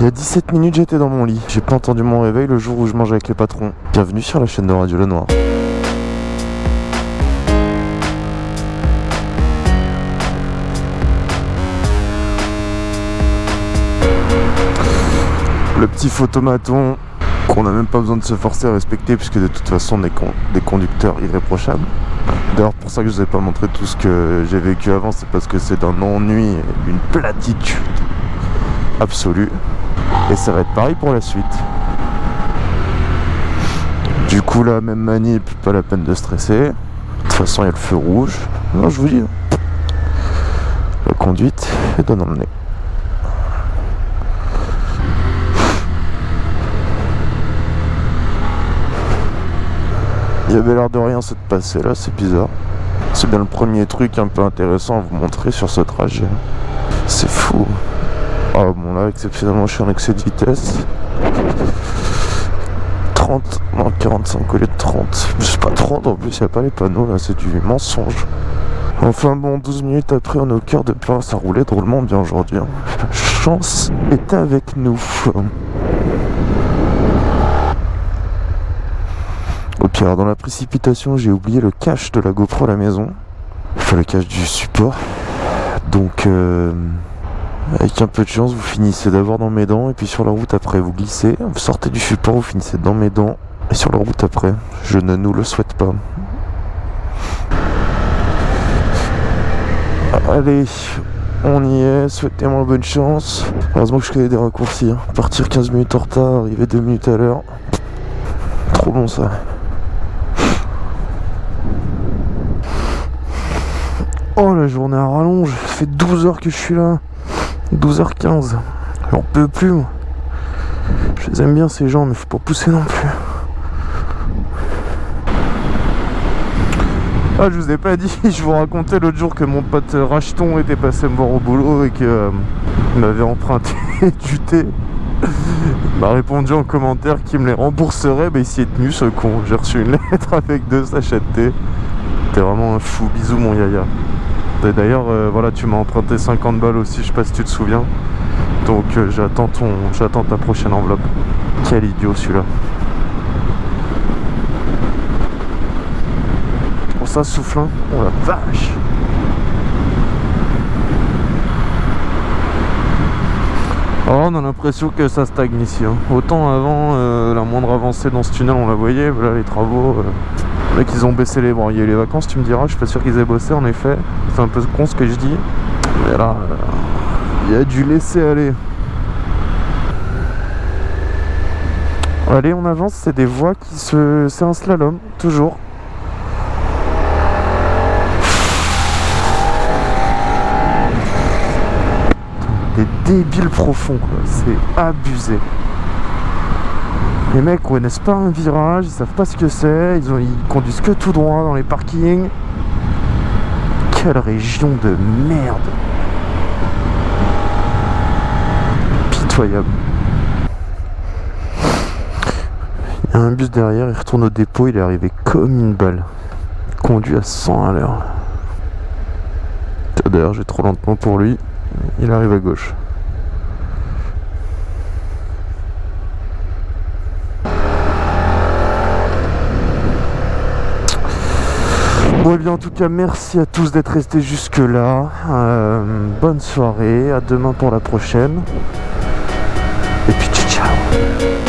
Il y a 17 minutes, j'étais dans mon lit. J'ai pas entendu mon réveil le jour où je mangeais avec les patrons. Bienvenue sur la chaîne de Radio Lenoir. Le petit photomaton qu'on n'a même pas besoin de se forcer à respecter puisque de toute façon on est des conducteurs irréprochables. D'ailleurs pour ça que je vous ai pas montré tout ce que j'ai vécu avant, c'est parce que c'est d'un ennui et d'une platitude absolue. Et ça va être pareil pour la suite. Du coup là, même manip, pas la peine de stresser. De toute façon il y a le feu rouge. Non je vous dis. La conduite est dans le nez. Il y avait l'air de rien se passer là, c'est bizarre. C'est bien le premier truc un peu intéressant à vous montrer sur ce trajet. C'est fou. Ah bon là, exceptionnellement, je suis en excès de vitesse. 30, non 45 au lieu de 30. C'est pas 30 en plus, il a pas les panneaux là, c'est du mensonge. Enfin bon, 12 minutes après, on est au cœur de plein, ça roulait drôlement bien aujourd'hui. hein. Chance est avec nous. Au pire, dans la précipitation, j'ai oublié le cache de la GoPro à la maison. Enfin, le cache du support. Donc, euh, avec un peu de chance, vous finissez d'abord dans mes dents, et puis sur la route après, vous glissez, vous sortez du support, vous finissez dans mes dents, et sur la route après. Je ne nous le souhaite pas. Allez, on y est, souhaitez-moi bonne chance. Heureusement que je connais des raccourcis. hein. Partir 15 minutes en retard, arriver 2 minutes à l'heure. Trop bon ça. Oh la journée à rallonge, ça fait 12 heures que je suis là. 12h15. J'en peux plus moi. Je les aime bien ces gens mais faut pas pousser non plus. Ah je vous ai pas dit, je vous racontais l'autre jour que mon pote Racheton était passé me voir au boulot et que euh, m'avait emprunté du thé. Il m'a répondu en commentaire qu'il me les rembourserait, bah il s'y est tenu ce con. J'ai reçu une lettre avec deux sachets de thé. T'es vraiment un fou, bisous mon yaya. Et D'ailleurs, euh, voilà, tu m'as emprunté 50 balles aussi, je sais pas si tu te souviens. Donc euh, j'attends ton, j'attends ta prochaine enveloppe. Quel idiot celui-là. Pour ça souffle, hein Oh la vache. Oh, on a l'impression que ça stagne ici. hein. Autant avant, euh, la moindre avancée dans ce tunnel, on la voyait. Voilà les travaux. Euh, les mecs, ils ont baissé les bras. Il y a eu les vacances, tu me diras. Je suis pas sûr qu'ils aient bossé, en effet. C'est un peu con ce que je dis. Mais là, euh, il y a du laisser aller. Allez, on avance. C'est des voies qui se. C'est un slalom, toujours. Des débiles profonds, quoi. C'est abusé. Les mecs connaissent pas un virage, ils savent pas ce que c'est, ils, conduisent que tout droit dans les parkings. Quelle région de merde Pitoyable. Il y a un bus derrière, il retourne au dépôt, il est arrivé comme une balle. Conduit à 100 à l'heure. D'ailleurs, j'ai trop lentement pour lui. Il arrive à gauche. Eh bien en tout cas merci à tous d'être restés jusque là. Euh, bonne soirée, à demain pour la prochaine. Et puis ciao